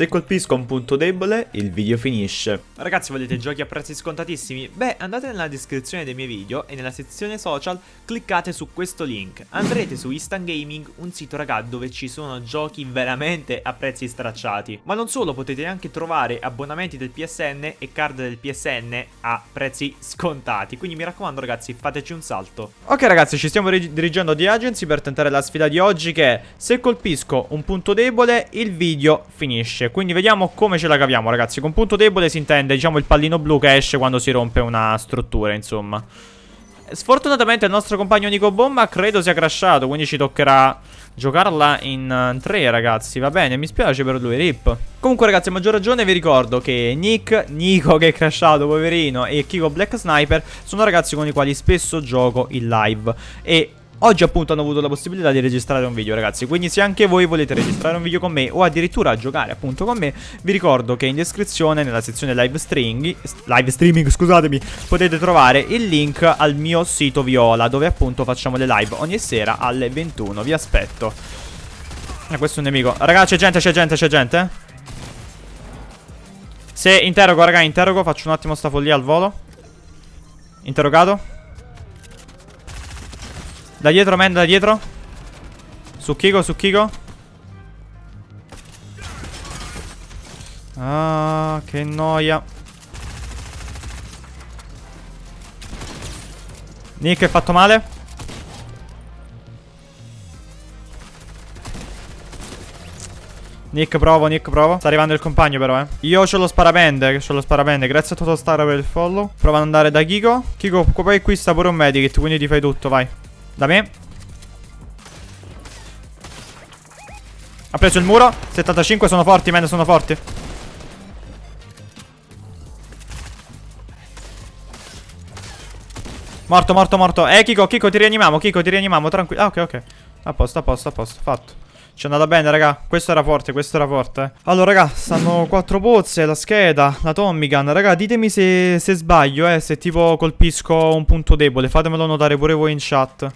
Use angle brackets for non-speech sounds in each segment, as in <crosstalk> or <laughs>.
Se colpisco un punto debole, il video finisce. Ragazzi, volete giochi a prezzi scontatissimi? Beh, andate nella descrizione dei miei video e nella sezione social cliccate su questo link. Andrete su Instant Gaming, un sito raga dove ci sono giochi veramente a prezzi stracciati. Ma non solo, potete anche trovare abbonamenti del PSN e card del PSN a prezzi scontati. Quindi mi raccomando ragazzi, fateci un salto. Ok ragazzi, ci stiamo dirigendo di Agency per tentare la sfida di oggi che è se colpisco un punto debole, il video finisce. Quindi vediamo come ce la caviamo ragazzi. Con punto debole si intende diciamo il pallino blu che esce quando si rompe una struttura insomma. Sfortunatamente il nostro compagno Nico Bomba credo sia crashato Quindi ci toccherà giocarla in 3 uh, ragazzi. Va bene mi spiace per lui rip. Comunque ragazzi a maggior ragione vi ricordo che Nick, Nico che è crashato poverino E Kiko Black Sniper sono ragazzi con i quali spesso gioco in live. E Oggi appunto hanno avuto la possibilità di registrare un video ragazzi. Quindi se anche voi volete registrare un video con me O addirittura giocare appunto con me Vi ricordo che in descrizione nella sezione live streaming Live streaming scusatemi Potete trovare il link al mio sito Viola Dove appunto facciamo le live ogni sera alle 21 Vi aspetto. Eh, questo è un nemico. Raga c'è gente c'è gente c'è gente? Se interrogo raga interrogo Faccio un attimo sta follia al volo. Interrogato da dietro, man, da dietro. Su Kiko, su Kiko. Ah, che noia. Nick è fatto male. Nick provo, Nick provo Sta arrivando il compagno però eh Io ho lo sparapende Che ho lo sparapende Grazie a Totostar per il follow Prova ad andare da Kiko Kiko poi qui sta pure un medikit Quindi ti fai tutto vai da me Ha preso il muro 75 sono forti man sono forti Morto morto morto Eh Kiko Kiko ti rianiamiamo Kiko ti rianiamiamo tranquillo Ah ok ok A posto a posto a posto Fatto ci è andata bene, raga. Questo era forte, questo era forte. Allora, raga, stanno quattro pozze, la scheda, la Tommy Gun. Raga, ditemi se, se sbaglio, eh. Se tipo colpisco un punto debole. Fatemelo notare pure voi in chat.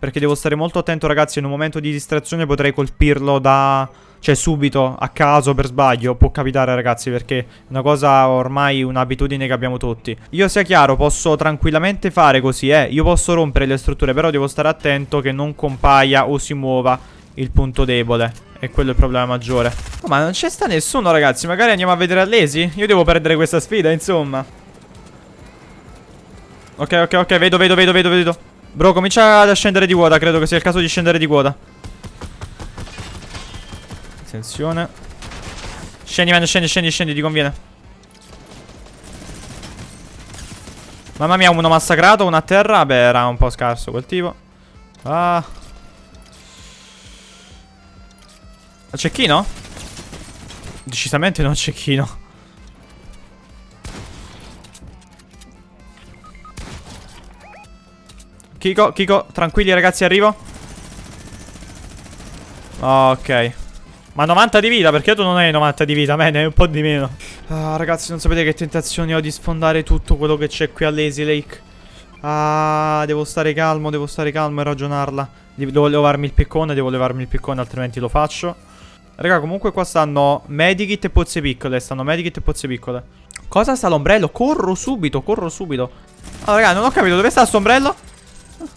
Perché devo stare molto attento ragazzi In un momento di distrazione potrei colpirlo da... Cioè subito, a caso, per sbaglio. Può capitare ragazzi perché è una cosa ormai un'abitudine che abbiamo tutti. Io sia chiaro, posso tranquillamente fare così eh. Io posso rompere le strutture Però devo stare attento che non compaia o si muova il punto debole. E quello è il problema maggiore. Oh, Ma non c'è sta nessuno ragazzi. Magari andiamo a vedere all'esi Io devo perdere questa sfida insomma. Ok ok ok. Vedo vedo vedo vedo vedo Bro, comincia ad scendere di quota. Credo che sia il caso di scendere di quota. Attenzione. Scendi, man, scendi, scendi, scendi, ti conviene. Mamma mia, uno massacrato, uno a terra. Beh, era un po' scarso quel tipo. Ah. Cecchino? Decisamente non cecchino. Kiko, Kiko, tranquilli ragazzi, arrivo. Ok. Ma 90 di vita, perché tu non hai 90 di vita, me ne hai un po' di meno. Ah, ragazzi, non sapete che tentazioni ho di sfondare tutto quello che c'è qui a Lazy Lake. Ah, devo stare calmo, devo stare calmo e ragionarla. Devo levarmi il piccone, devo levarmi il piccone, altrimenti lo faccio. Raga, comunque qua stanno medikit e pozze piccole. Stanno medikit e pozze piccole. Cosa sta l'ombrello? Corro subito, corro subito. Allora, raga, non ho capito. Dove sta questo ombrello?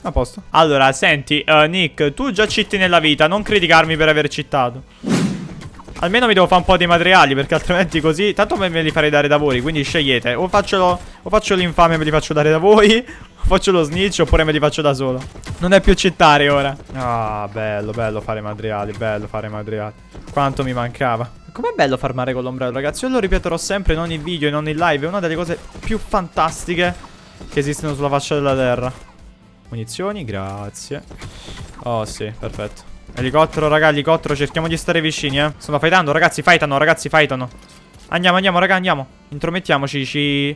A posto. Allora, senti, uh, Nick, tu già citti nella vita, non criticarmi per aver cittato. Almeno mi devo fare un po' di materiali, perché altrimenti così... Tanto me li farei dare da voi, quindi scegliete. O faccio, faccio l'infame e me li faccio dare da voi, <laughs> o faccio lo snitch, oppure me li faccio da solo. Non è più cittare ora. Ah, bello, bello fare materiali, bello fare materiali. Quanto mi mancava. Com'è bello farmare con l'ombrello, ragazzi? Io lo ripeterò sempre, non in video e non in live. È una delle cose più fantastiche che esistono sulla faccia della terra. Munizioni, grazie. Oh, sì, perfetto. Elicottero, raga, elicottero. Cerchiamo di stare vicini, eh. Stanno fightando, ragazzi, fightano, ragazzi, fightano. Andiamo, andiamo, raga, andiamo. Intromettiamoci, ci...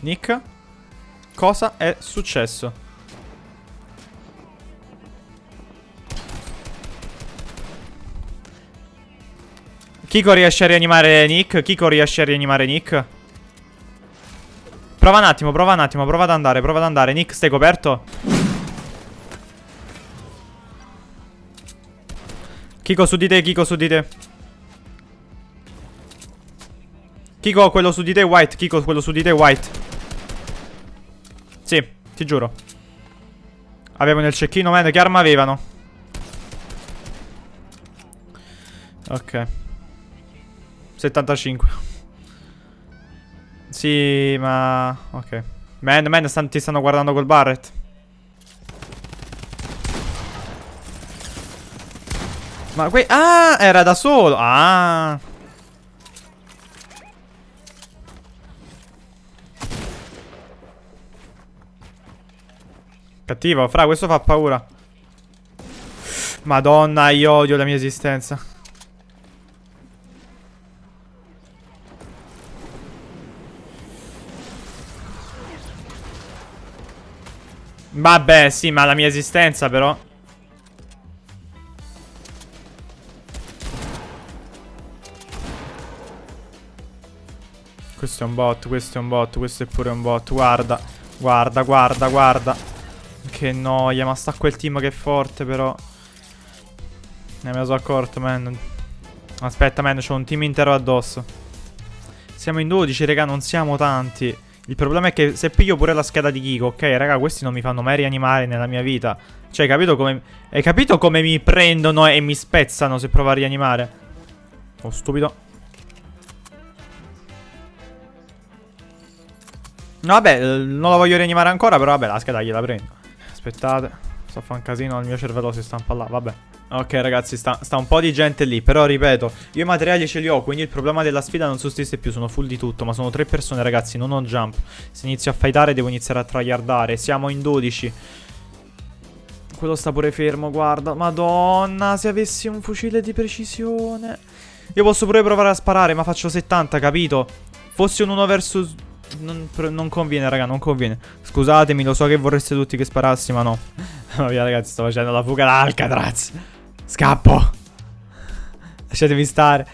Nick? Cosa è successo? Kiko riesce a rianimare Nick? Kiko riesce a rianimare Nick? Prova un attimo, prova un attimo, prova ad andare, prova ad andare. Nick, stai coperto? Kiko su di te, Kiko su di te. Kiko, quello su di te, White. Kiko, quello su di te, White. Sì, ti giuro. Avevano il cecchino, man. Che arma avevano? Ok. 75. Sì, ma... Ok. Man, man, stan, ti stanno guardando col Barret. Ma qui... Ah, era da solo. Ah. Cattivo, fra, questo fa paura. Madonna, io odio la mia esistenza. Vabbè, sì, ma la mia esistenza però... Questo è un bot, questo è un bot, questo è pure un bot. Guarda, guarda, guarda, guarda. Che noia, ma sta quel team che è forte però. Ne me lo sono accorto, man. Aspetta, man, c'ho un team intero addosso. Siamo in 12, raga, non siamo tanti. Il problema è che se piglio pure la scheda di Kiko, ok, raga, questi non mi fanno mai rianimare nella mia vita. Cioè, hai capito come... Hai capito come mi prendono e mi spezzano se provo a rianimare? Oh, stupido. Vabbè, non la voglio rianimare ancora, però vabbè, la scheda gliela prendo. Aspettate, sto a fare un casino, il mio cervello si stampa là, vabbè. Ok ragazzi sta, sta, un po' di gente lì Però ripeto Io i materiali ce li ho Quindi il problema della sfida non sussiste più Sono full di tutto Ma sono tre persone ragazzi Non ho jump Se inizio a fightare Devo iniziare a tryhardare Siamo in 12 Quello sta pure fermo Guarda Madonna Se avessi un fucile di precisione Io posso pure provare a sparare Ma faccio 70 capito Fossi un 1 versus non, non, conviene, raga, non conviene. Scusatemi, lo so che vorreste tutti che sparassi, ma no. <laughs> Ma via, ragazzi, sto facendo la fuga da. Scappo. Lasciatemi stare.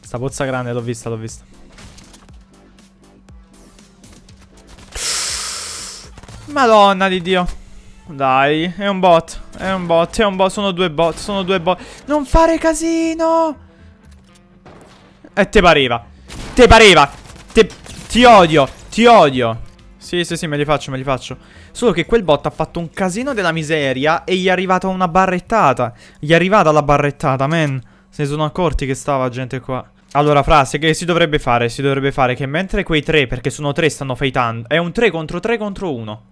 Sta pozza grande, l'ho vista, l'ho vista. Madonna di Dio. Dai, è un bot. È un bot, è un bot. Sono due bot, sono due bot. Non fare casino. E te pareva. Te pareva. Te... Ti odio. Ti odio. Sì, sì, sì, me li faccio, me li faccio. Solo che quel bot ha fatto un casino della miseria e gli è arrivata una barrettata. Gli è arrivata la barrettata, man. Se ne sono accorti che stava gente qua. Allora, frase che si dovrebbe fare? Si dovrebbe fare che mentre quei tre, perché sono tre, stanno fightando. È un 3 contro 3 contro 1.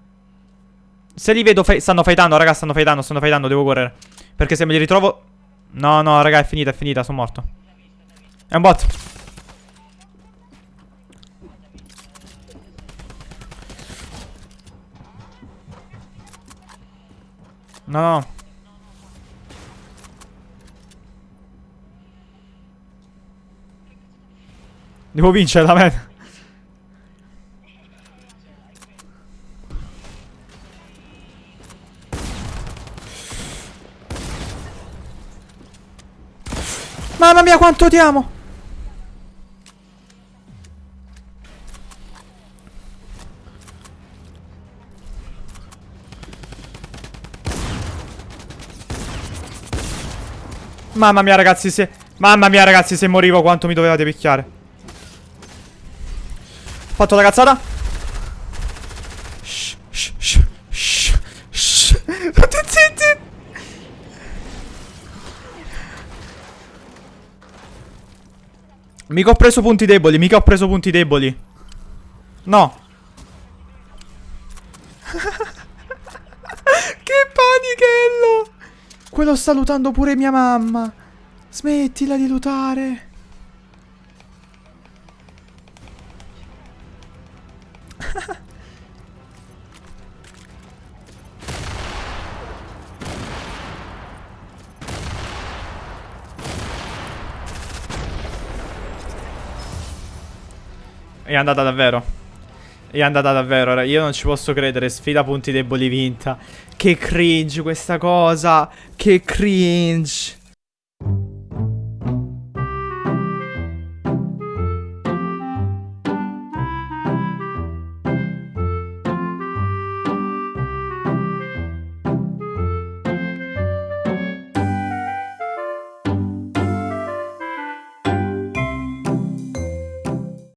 Se li vedo, stanno fightando, raga, stanno fightando, stanno fightando, devo correre. Perché se me li ritrovo... No, no, raga, è finita, è finita, sono morto. È un bot. No, no. Devo vincere la. Mamma mia quanto ti amo Mamma mia ragazzi se... Mamma mia ragazzi se morivo quanto mi dovevate picchiare. Ho fatto la cazzata? Shh, shh, shh, shh, shh. <laughs> Mica ho preso punti deboli, mica ho preso punti deboli. No. <laughs> Che panichello quello sta lutando pure mia mamma. Smettila di lutare. È andata davvero. È andata davvero, io non ci posso credere, sfida punti deboli vinta. Che cringe questa cosa, che cringe.